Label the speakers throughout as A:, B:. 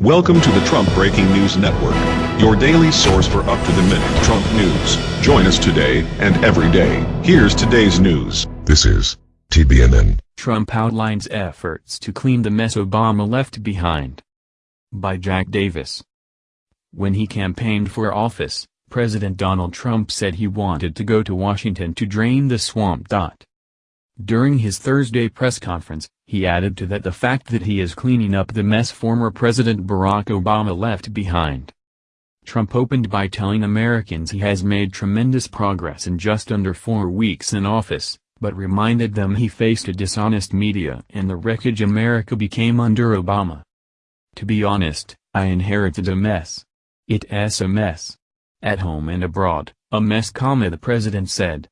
A: Welcome to the Trump Breaking News Network, your daily source for up-to-the-minute Trump news. Join us today and every day. Here's today's news.
B: This is TBNN.
C: Trump outlines efforts to clean the mess Obama left behind. By Jack Davis. When he campaigned for office, President Donald Trump said he wanted to go to Washington to drain the swamp. During his Thursday press conference, he added to that the fact that he is cleaning up the mess former President Barack Obama left behind. Trump opened by telling Americans he has made tremendous progress in just under four weeks in office, but reminded them he faced a dishonest media and the wreckage America became under Obama. To be honest, I inherited a mess. It's a mess. At home and abroad, a mess, the president said.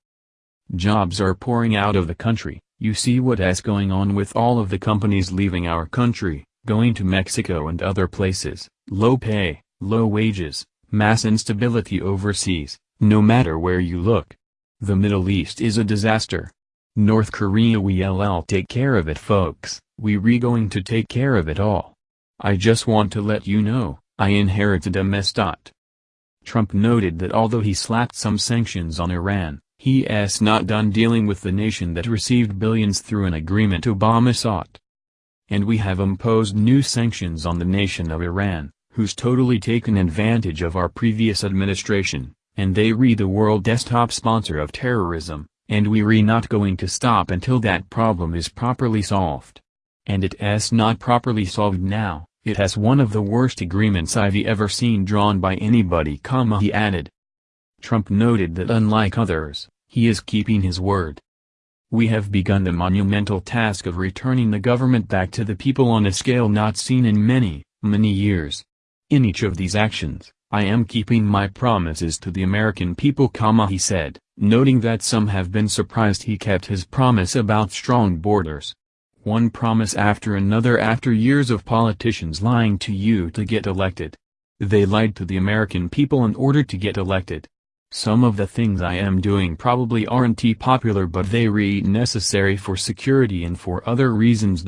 C: Jobs are pouring out of the country, you see what's going on with all of the companies leaving our country, going to Mexico and other places, low pay, low wages, mass instability overseas, no matter where you look. The Middle East is a disaster. North Korea we'll take care of it folks, we re going to take care of it all. I just want to let you know, I inherited a mess. Trump noted that although he slapped some sanctions on Iran, He's not done dealing with the nation that received billions through an agreement Obama sought. And we have imposed new sanctions on the nation of Iran, who's totally taken advantage of our previous administration, and they re the world desktop sponsor of terrorism, and we re not going to stop until that problem is properly solved. And it it's not properly solved now, it has one of the worst agreements I've ever seen drawn by anybody, he added. Trump noted that unlike others, he is keeping his word. We have begun the monumental task of returning the government back to the people on a scale not seen in many, many years. In each of these actions, I am keeping my promises to the American people, he said, noting that some have been surprised he kept his promise about strong borders. One promise after another after years of politicians lying to you to get elected. They lied to the American people in order to get elected. Some of the things I am doing probably aren't popular but they re necessary for security and for other reasons.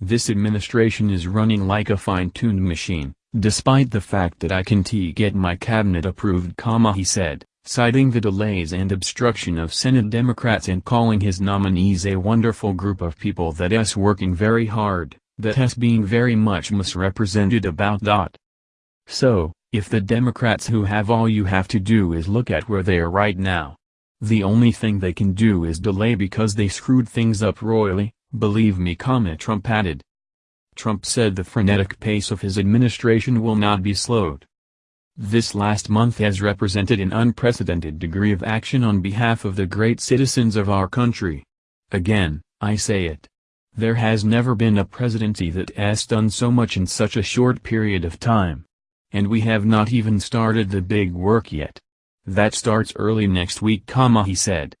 C: This administration is running like a fine-tuned machine, despite the fact that I can't get my cabinet approved, he said, citing the delays and obstruction of Senate Democrats and calling his nominees a wonderful group of people that is working very hard, that has being very much misrepresented about. So, if the Democrats who have all you have to do is look at where they are right now. The only thing they can do is delay because they screwed things up royally, believe me, Trump added. Trump said the frenetic pace of his administration will not be slowed. This last month has represented an unprecedented degree of action on behalf of the great citizens of our country. Again, I say it. There has never been a presidency that has done so much in such a short period of time. And we have not even started the big work yet. That starts early next week, he said.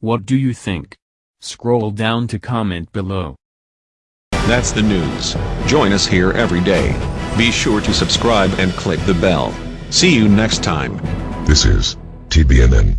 C: What do you think? Scroll down to comment below.
A: That's the news. Join us here every day. Be sure to subscribe and click the bell. See you next time.
B: This is TBNN.